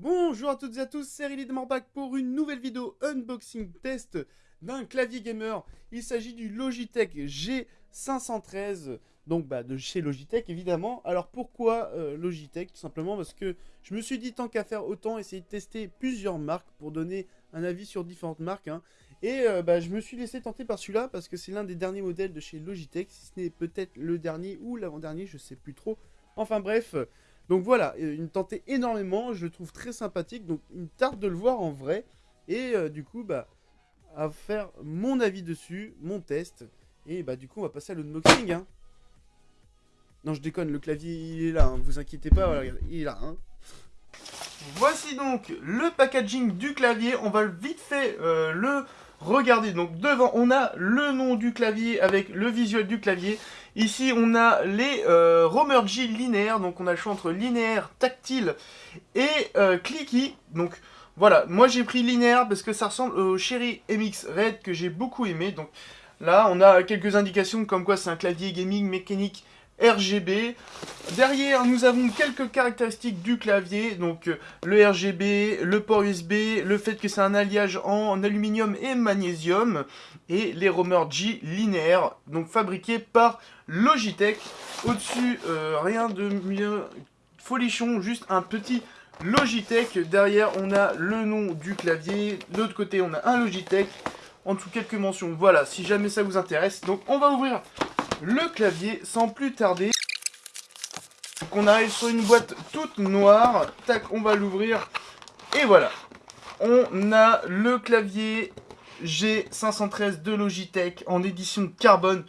Bonjour à toutes et à tous, c'est Rilly de pour une nouvelle vidéo unboxing test d'un clavier gamer. Il s'agit du Logitech G513, donc bah, de chez Logitech évidemment. Alors pourquoi euh, Logitech Tout simplement parce que je me suis dit tant qu'à faire autant essayer de tester plusieurs marques pour donner un avis sur différentes marques. Hein. Et euh, bah, je me suis laissé tenter par celui-là parce que c'est l'un des derniers modèles de chez Logitech, si ce n'est peut-être le dernier ou l'avant-dernier, je sais plus trop. Enfin bref, donc voilà, euh, il me tentait énormément, je le trouve très sympathique, donc il me tarde de le voir en vrai. Et euh, du coup, bah, à faire mon avis dessus, mon test. Et bah du coup, on va passer à l'unboxing. Hein. Non, je déconne, le clavier, il est là, hein, vous inquiétez pas, il est là. Hein. Voici donc le packaging du clavier, on va vite fait euh, le regarder. Donc devant, on a le nom du clavier avec le visuel du clavier. Ici, on a les euh, Romergy linéaires, donc on a le choix entre linéaire, tactile et euh, clicky. Donc voilà, moi j'ai pris linéaire parce que ça ressemble au Cherry MX Red que j'ai beaucoup aimé. Donc là, on a quelques indications comme quoi c'est un clavier gaming mécanique RGB. Derrière, nous avons quelques caractéristiques du clavier, donc euh, le RGB, le port USB, le fait que c'est un alliage en aluminium et magnésium, et les roamers G linéaires, donc fabriqués par Logitech. Au-dessus, euh, rien de mieux folichon, juste un petit Logitech. Derrière, on a le nom du clavier. De l'autre côté, on a un Logitech. En dessous, quelques mentions. Voilà, si jamais ça vous intéresse. Donc, on va ouvrir le clavier sans plus tarder. Donc on arrive sur une boîte toute noire. Tac, on va l'ouvrir. Et voilà. On a le clavier G513 de Logitech en édition carbone.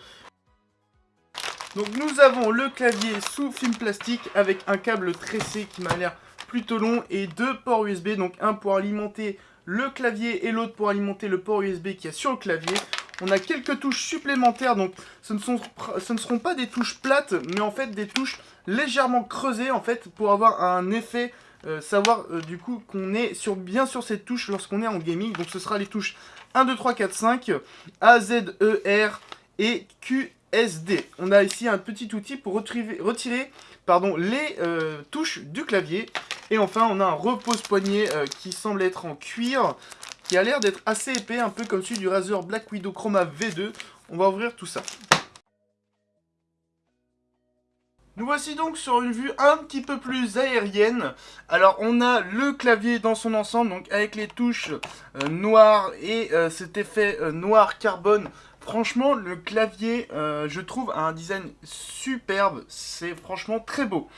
Donc nous avons le clavier sous film plastique avec un câble tressé qui m'a l'air plutôt long et deux ports USB. Donc un pour alimenter le clavier et l'autre pour alimenter le port USB qui est sur le clavier. On a quelques touches supplémentaires, donc ce ne, sont, seront pas des touches plates, mais en fait des touches légèrement creusées, en fait, pour avoir un effet, euh, savoir euh, du coup qu'on est bien sur cette touche lorsqu'on est en gaming. Donc ce sera les touches 1, 2, 3, 4, 5, A, Z, E, R et Q, S, D. On a ici un petit outil pour retirer, les euh, touches du clavier. Et enfin, on a un repose-poignet qui semble être en cuir qui a l'air d'être assez épais, un peu comme celui du Razer Black Widow Chroma V2. On va ouvrir tout ça. Nous voici donc sur une vue un petit peu plus aérienne. Alors on a le clavier dans son ensemble, donc avec les touches euh, noires et euh, cet effet euh, noir carbone. Franchement, le clavier, je trouve, a un design superbe. C'est franchement très beau.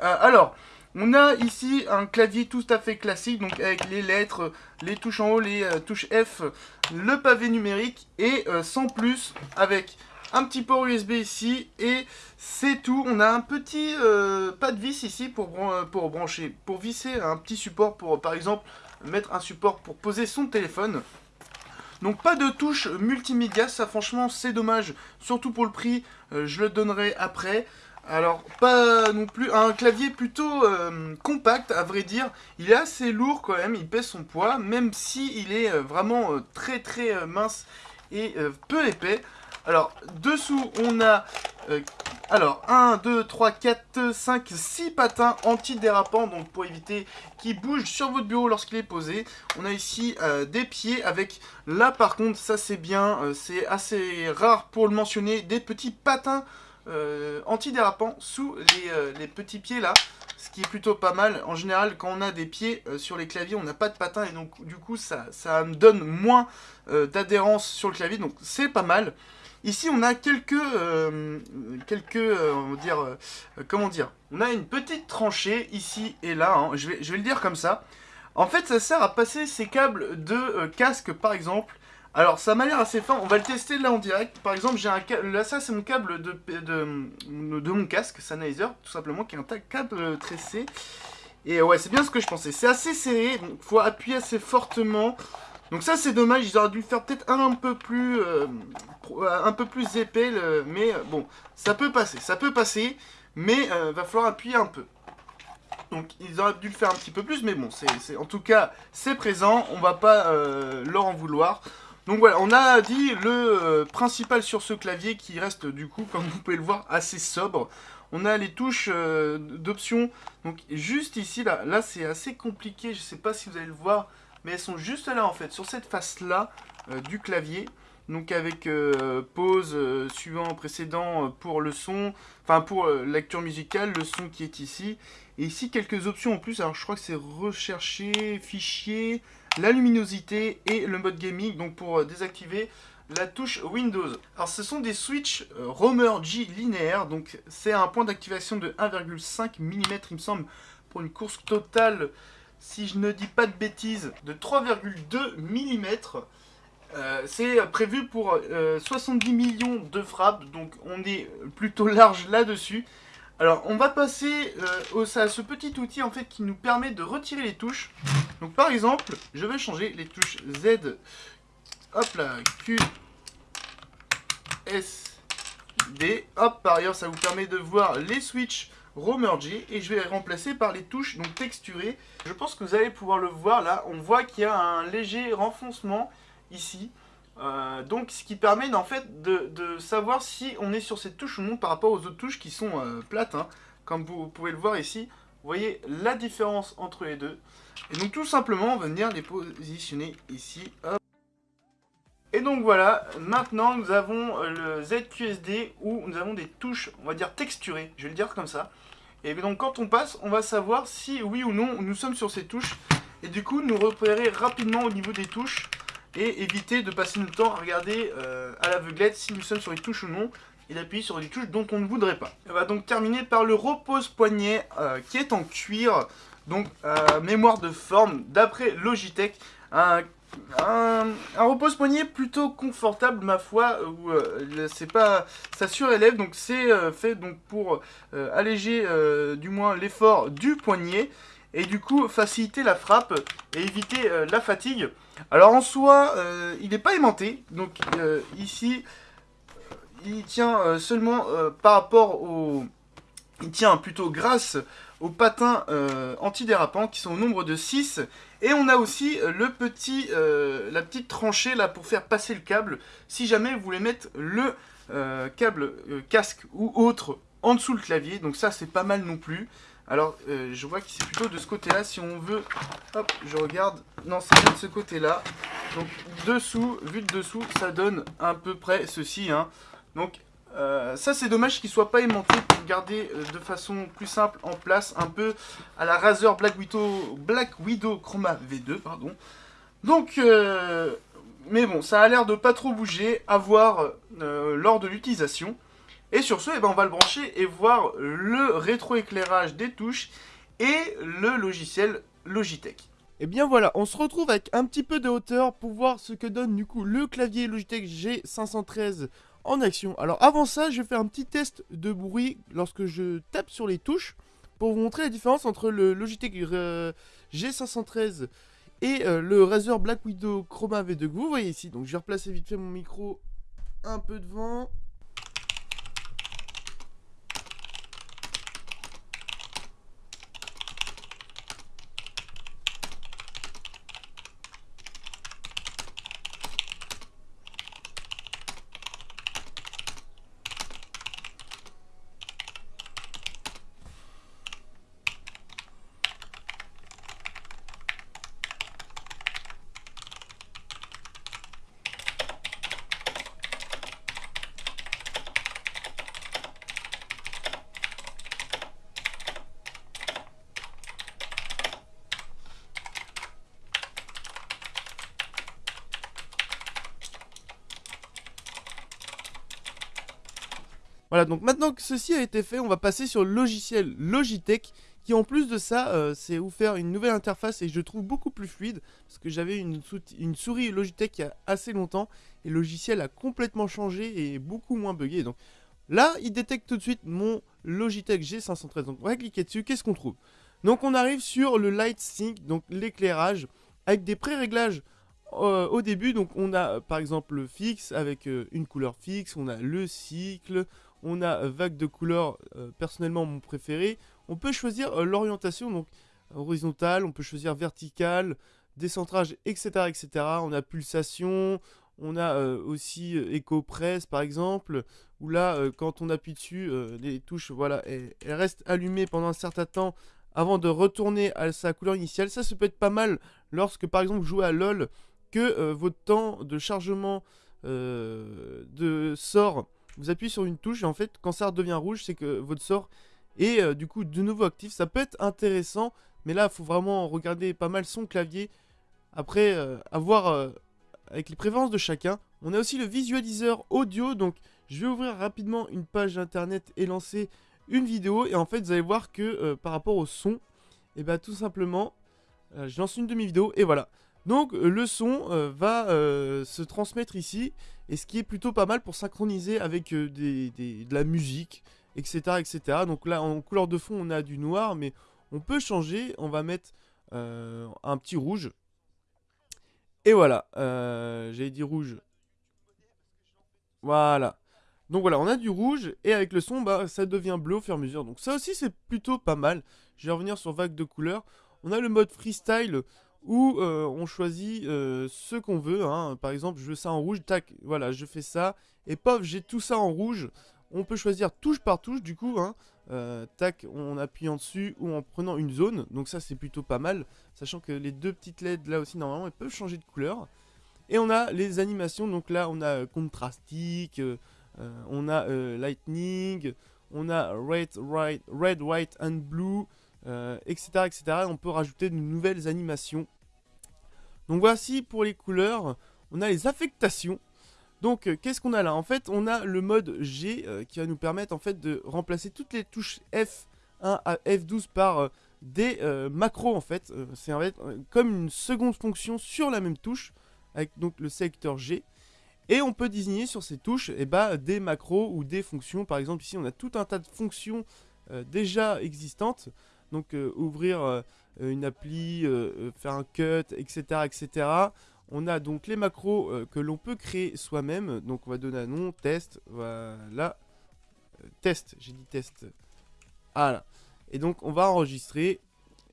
alors, on a ici un clavier tout à fait classique, donc avec les lettres, les touches en haut, les euh, touches F, le pavé numérique, et euh, sans plus, avec un petit port USB ici, et c'est tout. On a un petit euh, pas de vis ici pour, pour brancher, pour visser un petit support pour, par exemple, mettre un support pour poser son téléphone. Donc pas de touche multimédia, ça franchement c'est dommage, surtout pour le prix, je le donnerai après. Alors, pas non plus... Un clavier plutôt euh, compact, à vrai dire. Il est assez lourd quand même, il pèse son poids, même si il est euh, vraiment euh, très très mince et peu épais. Alors, dessous, on a... alors, 1, 2, 3, 4, 5, 6 patins antidérapants, donc pour éviter qu'il bouge sur votre bureau lorsqu'il est posé. On a ici des pieds avec, là par contre, ça c'est bien, c'est assez rare pour le mentionner, des petits patins euh, antidérapant sous euh, les, petits pieds là, ce qui est plutôt pas mal. En général, quand on a des pieds euh, sur les claviers, on n'a pas de patins et donc du coup ça, ça me donne moins d'adhérence sur le clavier, donc c'est pas mal. Ici, on a quelques, quelques, on va dire, comment dire, on a une petite tranchée ici et là, hein. je, vais, je vais le dire comme ça. En fait, ça sert à passer ces câbles de casque, par exemple, alors ça m'a l'air assez fin, on va le tester là en direct. Par exemple, j'ai un câble, là ça c'est mon câble de, de, mon casque Sennheiser, tout simplement, qui est un câble tressé. Et ouais, c'est bien ce que je pensais. C'est assez serré, donc faut appuyer assez fortement. Donc ça c'est dommage, ils auraient dû faire peut-être un, peu plus euh, un peu plus épais, mais euh, bon, ça peut passer, ça peut passer, mais euh, va falloir appuyer un peu. Donc ils auraient dû le faire un petit peu plus, mais bon, c'est en tout cas, c'est présent, on va pas leur en vouloir. Donc voilà, on a dit le euh, principal sur ce clavier qui reste du coup, comme vous pouvez le voir, assez sobre. on a les touches euh, d'options. Donc juste ici, là, là c'est assez compliqué, je sais pas si vous allez le voir, mais elles sont juste là en fait, sur cette face-là euh, du clavier. Donc avec pause, suivant, précédent pour le son, enfin pour lecture musicale, le son qui est ici. Et ici quelques options en plus, alors je crois que c'est rechercher, fichier, la luminosité et le mode gaming. Donc pour désactiver, la touche Windows. Alors ce sont des switches euh, Romer G linéaires, donc c'est un point d'activation de 1,5 mm il me semble, pour une course totale, si je ne dis pas de bêtises, de 3,2 mm. Euh, c'est prévu pour 70 euh, millions de frappes, donc on est plutôt large là-dessus. Alors on va passer à ce petit outil en fait qui nous permet de retirer les touches. Donc par exemple, je vais changer les touches Z Hop là, Q, S, D. Hop, par ailleurs, ça vous permet de voir les switches remergés et je vais les remplacer par les touches donc texturées. Je pense que vous allez pouvoir le voir là, on voit qu'il y a un léger renfoncement ici. Euh, donc ce qui permet en fait de, savoir si on est sur cette touche ou non par rapport aux autres touches qui sont euh, plates. Hein. Comme vous pouvez le voir ici, vous voyez la différence entre les deux. Et donc tout simplement on va venir les positionner ici. Et donc voilà, maintenant nous avons euh, le ZQSD où nous avons des touches, on va dire texturées, je vais le dire comme ça. Et donc quand on passe, on va savoir si oui ou non nous sommes sur ces touches. Et du coup nous repérer rapidement au niveau des touches et éviter de passer notre temps à regarder euh, à l'aveuglette si nous sommes sur les touches ou non et d'appuyer sur des touches dont on ne voudrait pas. On va donc terminer par le repose poignet euh, qui est en cuir, donc mémoire de forme d'après Logitech, un repose-poignet plutôt confortable ma foi où euh, c'est pas ça surélève donc c'est euh, fait donc pour euh, alléger du moins l'effort du poignet et du coup faciliter la frappe et éviter la fatigue. Alors en soi il n'est pas aimanté. Donc ici il tient seulement par rapport au il tient plutôt grâce aux patins antidérapants qui sont au nombre de 6 et on a aussi euh, le petit, euh, la petite tranchée là pour faire passer le câble si jamais vous voulez mettre le euh, câble casque ou autre en dessous le clavier. Donc ça c'est pas mal non plus. Alors je vois que c'est plutôt de ce côté là si on veut. Hop, je regarde. Non, c'est de ce côté là. Donc dessous, vu de dessous, ça donne à peu près ceci. Hein. Donc euh, ça c'est dommage qu'il soit pas aimanté pour garder euh, de façon plus simple en place un peu à la Razer Black Widow, Chroma V2 pardon. Donc euh, mais bon ça a l'air de pas trop bouger à voir lors de l'utilisation. Et sur ce eh ben, on va le brancher et voir le rétroéclairage des touches et le logiciel Logitech. Et eh bien voilà, on se retrouve avec un petit peu de hauteur pour voir ce que donne du coup le clavier Logitech G513 en action. Alors avant ça, je vais faire un petit test de bruit lorsque je tape sur les touches pour vous montrer la différence entre le Logitech euh, G513 et euh, le Razer Black Widow Chroma V2 que vous voyez ici. Donc je vais replacer vite fait mon micro un peu devant. Voilà, donc maintenant que ceci a été fait, on va passer sur le logiciel Logitech qui en plus de ça, euh, c'est faire une nouvelle interface et je trouve beaucoup plus fluide parce que j'avais une, souris Logitech il y a assez longtemps et le logiciel a complètement changé et beaucoup moins buggé. Donc là, il détecte tout de suite mon Logitech G513. Donc on va cliquer dessus, qu'est-ce qu'on trouve? Donc on arrive sur le Light Sync, donc l'éclairage avec des pré-réglages euh, au début, donc on a par exemple le fixe avec euh, une couleur fixe, on a le cycle, on a vague de couleurs, euh, personnellement mon préféré. On peut choisir euh, l'orientation, donc horizontale, on peut choisir verticale, décentrage, etc. etc. On a pulsation, on a euh, aussi éco press par exemple, où là, quand on appuie dessus, les touches, voilà, elles, restent allumées pendant un certain temps avant de retourner à sa couleur initiale. Ça, ça peut être pas mal lorsque, par exemple, vous jouez à LoL, que votre temps de chargement de sort, vous appuyez sur une touche et en fait, quand ça redevient rouge, c'est que votre sort est du coup de nouveau actif. Ça peut être intéressant, mais là, il faut vraiment regarder pas mal son clavier. Après, avoir avec les préférences de chacun. On a aussi le visualiseur audio, donc je vais ouvrir rapidement une page internet et lancer une vidéo. Et en fait, vous allez voir que euh, par rapport au son, et eh bien tout simplement, euh, je lance une demi-vidéo et voilà. Donc euh, le son va se transmettre ici, et ce qui est plutôt pas mal pour synchroniser avec de la musique, etc., etc. Donc là, en couleur de fond, on a du noir, mais on peut changer. On va mettre un petit rouge. Et voilà, euh, j'avais dit rouge. Voilà. Donc voilà, on a du rouge et avec le son, bah, ça devient bleu au fur et à mesure. Donc ça aussi, c'est plutôt pas mal. Je vais revenir sur vague de couleurs. On a le mode freestyle où euh, on choisit euh, ce qu'on veut. Hein. Par exemple, je veux ça en rouge, tac, voilà, je fais ça. Et paf, j'ai tout ça en rouge. On peut choisir touche par touche du coup, hein. euh, tac, en appuyant dessus ou en prenant une zone. Donc ça c'est plutôt pas mal, sachant que les deux petites LED là aussi normalement elles peuvent changer de couleur. Et on a les animations, donc là on a contrastique, euh, euh, on a lightning, on a red, red, white and blue, etc., etc. On peut rajouter de nouvelles animations. Donc voici pour les couleurs, on a les affectations. Donc, euh, qu'est-ce qu'on a là? En fait, on a le mode G euh, qui va nous permettre en fait de remplacer toutes les touches F1 à F12 par euh, des macros en fait. C'est comme une seconde fonction sur la même touche avec donc le sélecteur G. Et on peut désigner sur ces touches eh ben, des macros ou des fonctions. Par exemple, ici, on a tout un tas de fonctions déjà existantes. Donc, ouvrir une appli, faire un cut, etc., etc. On a donc les macros euh, que l'on peut créer soi-même. Donc on va donner un nom, test, voilà. Euh, test, j'ai dit test. Voilà. Et donc on va enregistrer.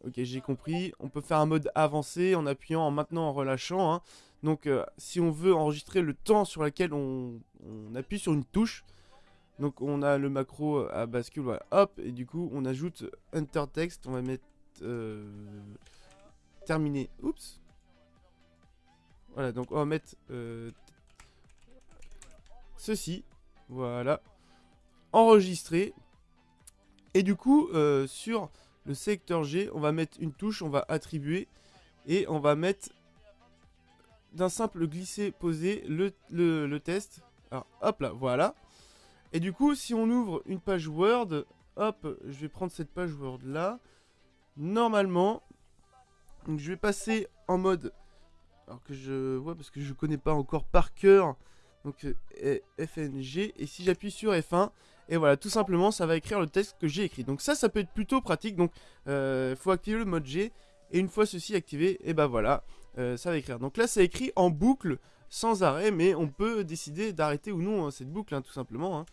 Ok, j'ai compris. On peut faire un mode avancé en appuyant, en maintenant, en relâchant. Hein. Donc euh, si on veut enregistrer le temps sur lequel on, appuie sur une touche. Donc on a le macro à bascule, voilà, hop, et du coup on ajoute Enter Text, on va mettre terminé, oups, voilà, donc on va mettre euh, ceci. Voilà. Enregistrer. Et du coup, euh, sur le secteur G, on va mettre une touche, on va attribuer. Et on va mettre d'un simple glisser-poser le, le, test. Alors, hop là, voilà. Et du coup, si on ouvre une page Word, hop, je vais prendre cette page Word là. Normalement, je vais passer en mode alors que je vois parce que je connais pas encore par cœur donc euh, FNG et si j'appuie sur F1 et voilà tout simplement ça va écrire le texte que j'ai écrit. Donc ça ça peut être plutôt pratique. Donc il euh, faut activer le mode G et une fois ceci activé et ben voilà euh, ça va écrire. Donc là ça écrit en boucle sans arrêt mais on peut décider d'arrêter ou non hein, cette boucle hein, tout simplement hein.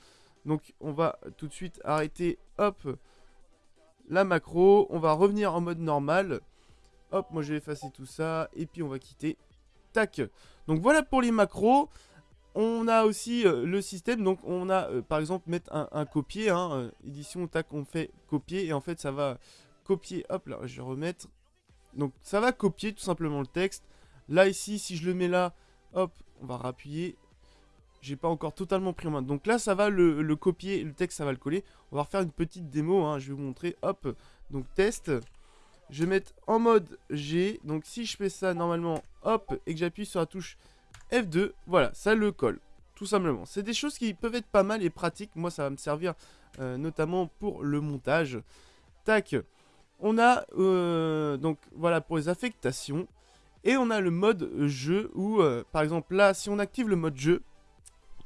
donc on va tout de suite arrêter hop la macro on va revenir en mode normal Hop, moi je vais effacer tout ça. Et puis on va quitter. Tac. Donc voilà pour les macros. On a aussi euh, le système. Donc on a euh, par exemple mettre un, copier. Euh, édition, tac, on fait copier. Et en fait ça va copier. Hop là, je vais remettre. Donc ça va copier tout simplement le texte. Là ici, si je le mets là, hop, on va rappuyer. J'ai pas encore totalement pris en main. Donc là, ça va le, copier, le texte, ça va le coller. On va refaire une petite démo. Hein, je vais vous montrer. Hop, donc test. Je vais mettre en mode G. Donc si je fais ça normalement, hop, et que j'appuie sur la touche F2, voilà, ça le colle. Tout simplement. C'est des choses qui peuvent être pas mal et pratiques. Moi, ça va me servir euh, notamment pour le montage. Tac. On a, euh, donc voilà, pour les affectations. Et on a le mode jeu où, euh, par exemple, là, si on active le mode jeu,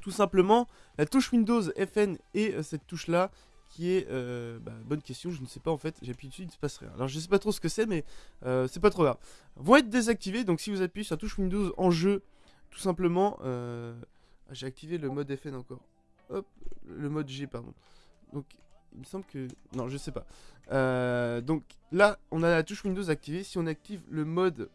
tout simplement, la touche Windows FN et cette touche-là, qui est euh, bah, bonne question, je ne sais pas en fait, j'appuie dessus, il ne se passe rien. Alors je sais pas trop ce que c'est, mais euh, c'est pas trop grave. Vont être désactivés, donc si vous appuyez sur la touche Windows en jeu, tout simplement, euh, ah, j'ai activé le mode FN encore. Hop, le mode G, pardon. Donc il me semble que... Non, je sais pas. donc là, on a la touche Windows activée. Si on active le mode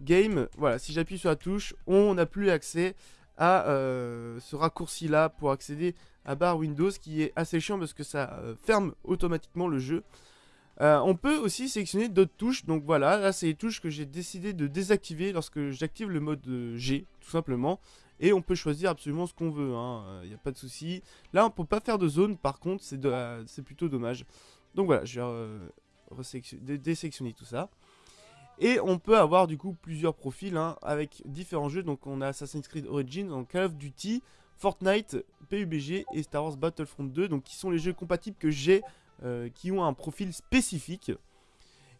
game, voilà, si j'appuie sur la touche, on n'a plus accès à ce raccourci là pour accéder à barre Windows qui est assez chiant parce que ça ferme automatiquement le jeu. on peut aussi sélectionner d'autres touches, donc voilà, là c'est les touches que j'ai décidé de désactiver lorsque j'active le mode G, tout simplement. Et on peut choisir absolument ce qu'on veut, il hein, n'y a pas de souci. Là on peut pas faire de zone, par contre c'est plutôt dommage. Donc voilà, je vais désélectionner tout ça. Et on peut avoir du coup plusieurs profils hein, avec différents jeux. Donc on a Assassin's Creed Origins, Call of Duty, Fortnite, PUBG et Star Wars Battlefront 2. Donc qui sont les jeux compatibles que j'ai, euh, qui ont un profil spécifique.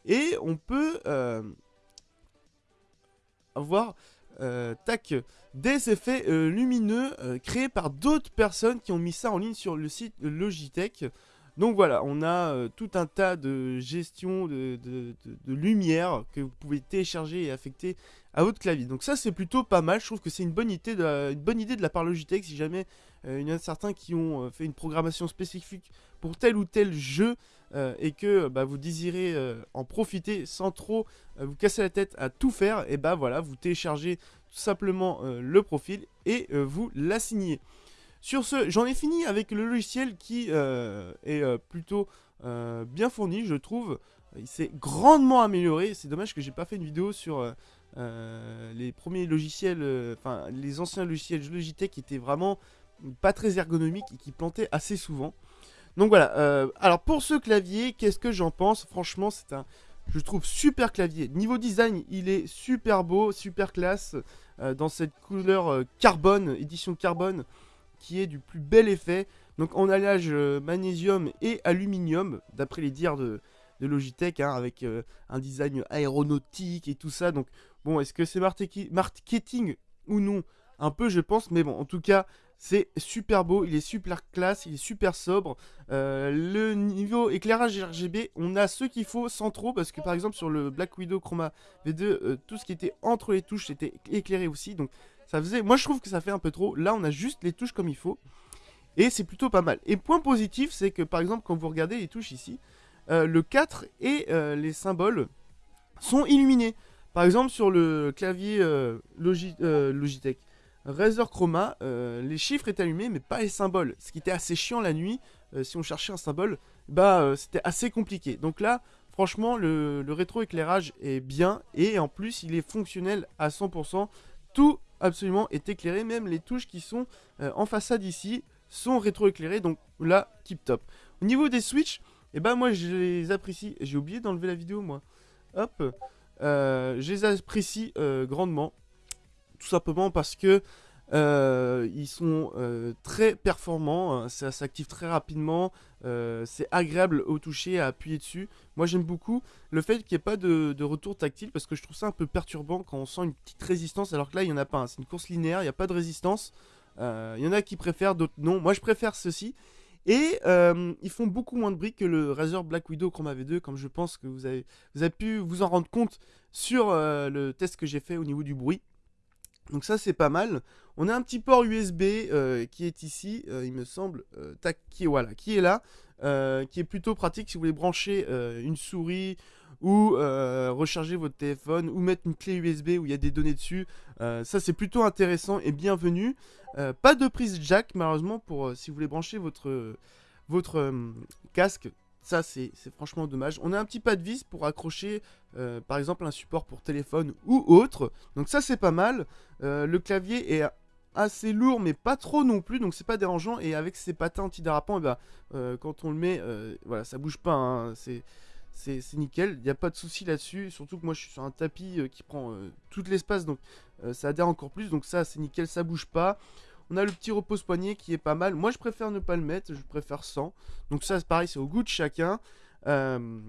Et on peut euh, avoir euh, tac, des effets lumineux créés par d'autres personnes qui ont mis ça en ligne sur le site Logitech. Donc voilà, on a euh, tout un tas de gestion de, lumière que vous pouvez télécharger et affecter à votre clavier. Donc ça c'est plutôt pas mal, je trouve que c'est une bonne idée de la, une de part Logitech si jamais euh, il y en a certains qui ont euh, fait une programmation spécifique pour tel ou tel jeu et que bah, vous désirez en profiter sans trop vous casser la tête à tout faire, et bah voilà, vous téléchargez tout simplement le profil et vous l'assignez. Sur ce, j'en ai fini avec le logiciel qui euh, est euh, plutôt euh, bien fourni, je trouve. Il s'est grandement amélioré. C'est dommage que j'ai pas fait une vidéo sur les premiers logiciels, enfin les anciens logiciels Logitech qui étaient vraiment pas très ergonomiques et qui plantaient assez souvent. Donc voilà. alors pour ce clavier, qu'est-ce que j'en pense? Franchement, c'est un, je trouve super clavier. Niveau design, il est super beau, super classe, dans cette couleur carbone, édition carbone qui est du plus bel effet. Donc en alliage euh, magnésium et aluminium, d'après les dires de, Logitech, hein, avec euh, un design aéronautique et tout ça. Donc bon, est-ce que c'est marketing ou non? Un peu je pense, mais bon, en tout cas, c'est super beau, il est super classe, il est super sobre. Euh, le niveau éclairage RGB, on a ce qu'il faut sans trop, parce que par exemple sur le Black Widow Chroma V2, tout ce qui était entre les touches était éclairé aussi. Ça faisait, moi je trouve que ça fait un peu trop. Là, on a juste les touches comme il faut. Et c'est plutôt pas mal. Et point positif, c'est que par exemple, quand vous regardez les touches ici, euh, le 4 et euh, les symboles sont illuminés. Par exemple, sur le clavier euh, Logitech Razer Chroma, les chiffres étaient allumés, mais pas les symboles. Ce qui était assez chiant la nuit, si on cherchait un symbole, bah c'était assez compliqué. Donc là, franchement, le, le rétroéclairage est bien, et en plus, il est fonctionnel à 100%. Tout absolument est éclairé. Même les touches qui sont euh, en façade ici sont rétroéclairées. Donc là, tip top. Au niveau des switches, et eh ben moi je les apprécie. J'ai oublié d'enlever la vidéo moi. Hop. Euh, je les apprécie euh, grandement. Tout simplement parce que euh, ils sont euh, très performants, hein. ça s'active très rapidement, euh, c'est agréable au toucher, à appuyer dessus. Moi j'aime beaucoup le fait qu'il n'y ait pas de, retour tactile parce que je trouve ça un peu perturbant quand on sent une petite résistance alors que là il n'y en a pas. Hein. C'est une course linéaire, il n'y a pas de résistance. Il y en a qui préfèrent, d'autres non. Moi je préfère ceci. Et ils font beaucoup moins de bruit que le Razer Black Widow Chroma V2, comme je pense que vous avez pu vous en rendre compte sur le test que j'ai fait au niveau du bruit. Donc ça c'est pas mal. On a un petit port USB euh, qui est ici, euh, il me semble, euh, tac, qui est, voilà, qui est là, qui est plutôt pratique si vous voulez brancher une souris ou recharger votre téléphone ou mettre une clé USB où il y a des données dessus. ça c'est plutôt intéressant et bienvenu. pas de prise jack malheureusement pour si vous voulez brancher votre, votre casque ça, c'est franchement dommage. On a un petit pas de vis pour accrocher, euh, par exemple, un support pour téléphone ou autre. Donc ça, c'est pas mal. Euh, le clavier est assez lourd, mais pas trop non plus. Donc c'est pas dérangeant. Et avec ses patins antidérapants, et eh ben, euh, quand on le met, voilà, ça bouge pas. Hein. C'est c'est nickel, il n'y a pas de souci là-dessus, surtout que moi je suis sur un tapis qui prend tout l'espace, donc ça adhère encore plus, donc ça c'est nickel, ça bouge pas. On a le petit repose-poignet qui est pas mal. Moi, je préfère ne pas le mettre. Je préfère sans. Donc ça, c'est pareil, c'est au goût de chacun. Euh,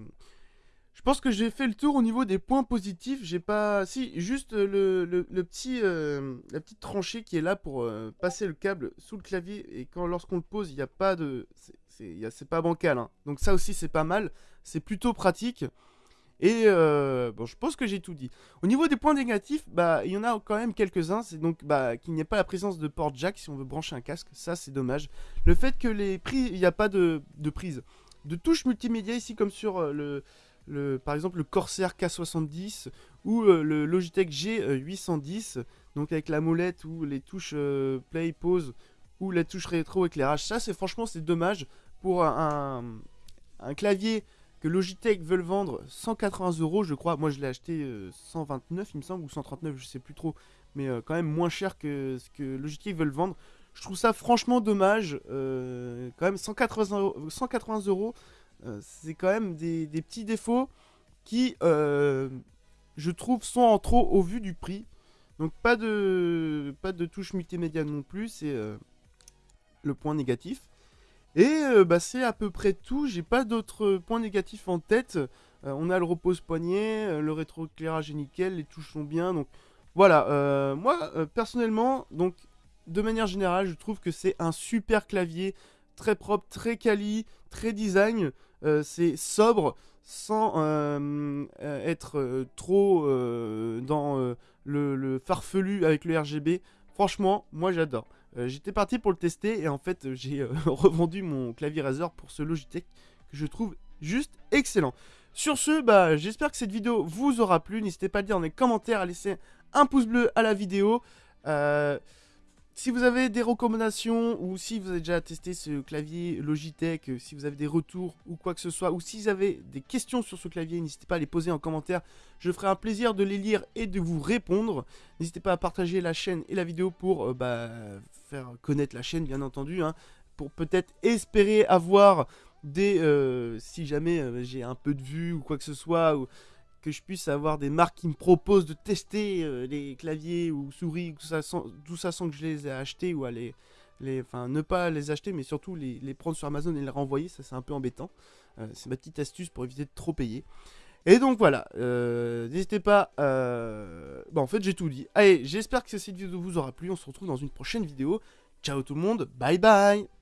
je pense que j'ai fait le tour au niveau des points positifs. J'ai pas... Si, juste le, petit, euh, la petite tranchée qui est là pour euh, passer le câble sous le clavier. Et quand lorsqu'on le pose, il n'y a pas de... C'est pas bancal. Hein. Donc ça aussi, c'est pas mal. C'est plutôt pratique. Et euh, bon, je pense que j'ai tout dit. Au niveau des points négatifs, bah, il y en a quand même quelques-uns. C'est donc bah, qu'il n'y ait pas la présence de port jack si on veut brancher un casque. Ça, c'est dommage. Le fait que les prix, il n'y a pas de, prise de touche multimédia ici, comme sur euh, le, le, par exemple le Corsair K70 ou euh, le Logitech G810. donc avec la molette ou les touches play, pause ou la touche rétro éclairage. Ça, c'est franchement, c'est dommage pour un, un, clavier que Logitech veut le vendre 180 euros, je crois. Moi, je l'ai acheté 129, il me semble, ou 139, je sais plus trop, mais quand même moins cher que ce que Logitech veut le vendre. Je trouve ça franchement dommage. Euh, quand même 180 euros, euh, c'est quand même des, petits défauts qui, euh, je trouve, sont en trop au vu du prix. Donc pas de, pas de touche multimédia non plus, c'est le point négatif. Et bah, c'est à peu près tout, j'ai pas d'autres points négatifs en tête. on a le repose-poignet, le rétroéclairage est nickel, les touches sont bien, donc voilà. moi, personnellement, donc de manière générale, je trouve que c'est un super clavier, très propre, très quali, très design. Euh, c'est sobre, sans euh, euh, être trop dans le, farfelu avec le RGB. Franchement, moi j'adore. J'étais parti pour le tester et en fait j'ai revendu mon clavier Razer pour ce Logitech que je trouve juste excellent. Sur ce, bah, j'espère que cette vidéo vous aura plu. N'hésitez pas à le dire dans les commentaires, à laisser un pouce bleu à la vidéo. Euh, si vous avez des recommandations ou si vous avez déjà testé ce clavier Logitech, euh, si vous avez des retours ou quoi que ce soit, ou si vous avez des questions sur ce clavier, n'hésitez pas à les poser en commentaire. Je ferai un plaisir de les lire et de vous répondre. N'hésitez pas à partager la chaîne et la vidéo pour euh, bah, faire connaître la chaîne, bien entendu. Hein, pour peut-être espérer avoir des... Euh, si jamais j'ai un peu de vue ou quoi que ce soit... que je puisse avoir des marques qui me proposent de tester euh, les claviers ou souris, tout ça, sans, tout ça sans que je les ai achetés ou à les, enfin ne pas les acheter, mais surtout les, prendre sur Amazon et les renvoyer, ça c'est un peu embêtant. Euh, c'est ma petite astuce pour éviter de trop payer. Et donc voilà, euh, n'hésitez pas. Bon, en fait, j'ai tout dit. Allez, j'espère que cette vidéo vous aura plu. On se retrouve dans une prochaine vidéo. Ciao tout le monde, bye bye